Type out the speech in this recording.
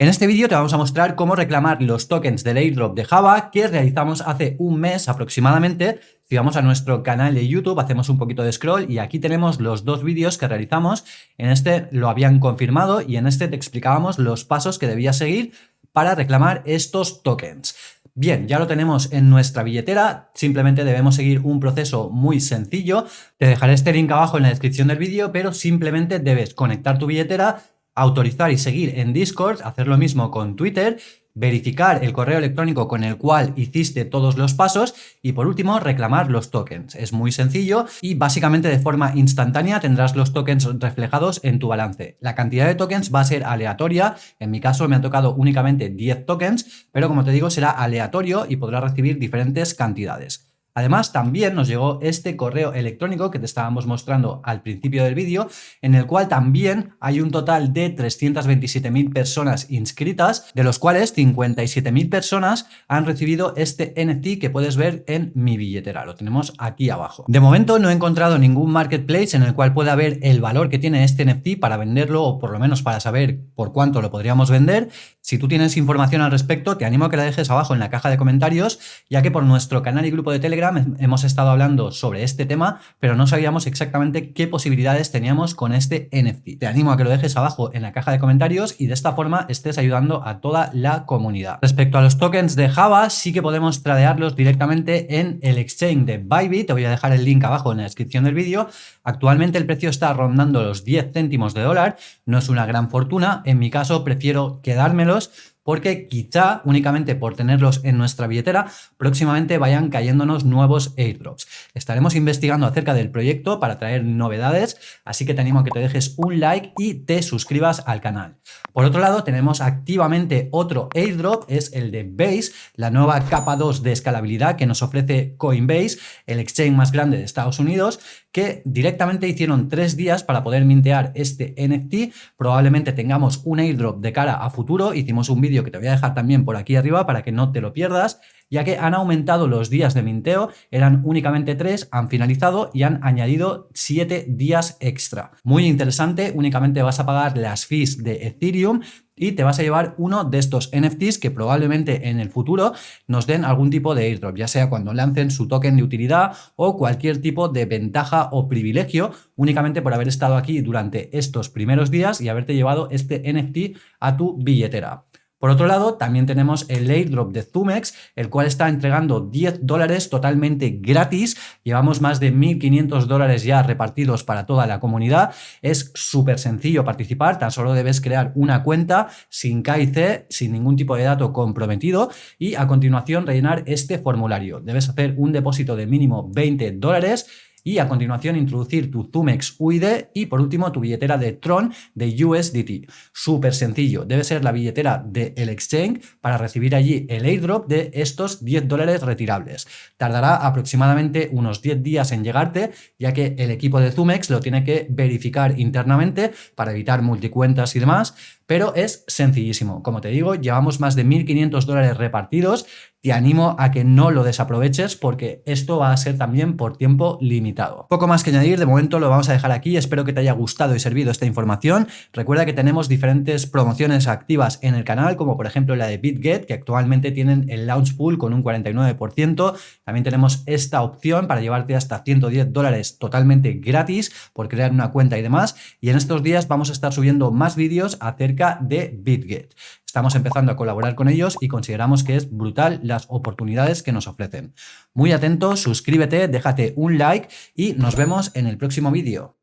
En este vídeo te vamos a mostrar cómo reclamar los tokens del airdrop de Java que realizamos hace un mes aproximadamente. Si vamos a nuestro canal de YouTube, hacemos un poquito de scroll y aquí tenemos los dos vídeos que realizamos. En este lo habían confirmado y en este te explicábamos los pasos que debías seguir para reclamar estos tokens. Bien, ya lo tenemos en nuestra billetera, simplemente debemos seguir un proceso muy sencillo. Te dejaré este link abajo en la descripción del vídeo, pero simplemente debes conectar tu billetera autorizar y seguir en Discord, hacer lo mismo con Twitter, verificar el correo electrónico con el cual hiciste todos los pasos y por último reclamar los tokens. Es muy sencillo y básicamente de forma instantánea tendrás los tokens reflejados en tu balance. La cantidad de tokens va a ser aleatoria, en mi caso me ha tocado únicamente 10 tokens, pero como te digo será aleatorio y podrás recibir diferentes cantidades. Además, también nos llegó este correo electrónico que te estábamos mostrando al principio del vídeo, en el cual también hay un total de 327.000 personas inscritas, de los cuales 57.000 personas han recibido este NFT que puedes ver en mi billetera. Lo tenemos aquí abajo. De momento no he encontrado ningún marketplace en el cual pueda ver el valor que tiene este NFT para venderlo o por lo menos para saber por cuánto lo podríamos vender. Si tú tienes información al respecto, te animo a que la dejes abajo en la caja de comentarios, ya que por nuestro canal y grupo de Telegram hemos estado hablando sobre este tema, pero no sabíamos exactamente qué posibilidades teníamos con este NFT. Te animo a que lo dejes abajo en la caja de comentarios y de esta forma estés ayudando a toda la comunidad. Respecto a los tokens de Java, sí que podemos tradearlos directamente en el exchange de Bybit. Te voy a dejar el link abajo en la descripción del vídeo. Actualmente el precio está rondando los 10 céntimos de dólar. No es una gran fortuna. En mi caso prefiero quedármelos porque quizá únicamente por tenerlos en nuestra billetera próximamente vayan cayéndonos nuevos airdrops. Estaremos investigando acerca del proyecto para traer novedades, así que te animo a que te dejes un like y te suscribas al canal. Por otro lado, tenemos activamente otro airdrop, es el de Base, la nueva capa 2 de escalabilidad que nos ofrece Coinbase, el exchange más grande de Estados Unidos, que directamente hicieron tres días para poder mintear este NFT. Probablemente tengamos un airdrop de cara a futuro, hicimos un vídeo que te voy a dejar también por aquí arriba para que no te lo pierdas, ya que han aumentado los días de minteo, eran únicamente tres, han finalizado y han añadido siete días extra. Muy interesante, únicamente vas a pagar las fees de Ethereum y te vas a llevar uno de estos NFTs que probablemente en el futuro nos den algún tipo de airdrop, ya sea cuando lancen su token de utilidad o cualquier tipo de ventaja o privilegio únicamente por haber estado aquí durante estos primeros días y haberte llevado este NFT a tu billetera. Por otro lado, también tenemos el airdrop de Zumex, el cual está entregando 10 dólares totalmente gratis. Llevamos más de 1.500 dólares ya repartidos para toda la comunidad. Es súper sencillo participar, tan solo debes crear una cuenta sin KIC, sin ningún tipo de dato comprometido y a continuación rellenar este formulario. Debes hacer un depósito de mínimo 20 dólares y a continuación introducir tu Zumex UID y por último tu billetera de Tron de USDT. Súper sencillo, debe ser la billetera del exchange para recibir allí el airdrop de estos 10 dólares retirables. Tardará aproximadamente unos 10 días en llegarte ya que el equipo de Zumex lo tiene que verificar internamente para evitar multicuentas y demás, pero es sencillísimo. Como te digo, llevamos más de 1.500 dólares repartidos te animo a que no lo desaproveches porque esto va a ser también por tiempo limitado. Poco más que añadir, de momento lo vamos a dejar aquí, espero que te haya gustado y servido esta información. Recuerda que tenemos diferentes promociones activas en el canal, como por ejemplo la de BitGet, que actualmente tienen el launch pool con un 49%. También tenemos esta opción para llevarte hasta 110 dólares totalmente gratis por crear una cuenta y demás. Y en estos días vamos a estar subiendo más vídeos de BitGet. Estamos empezando a colaborar con ellos y consideramos que es brutal las oportunidades que nos ofrecen. Muy atento, suscríbete, déjate un like y nos vemos en el próximo vídeo.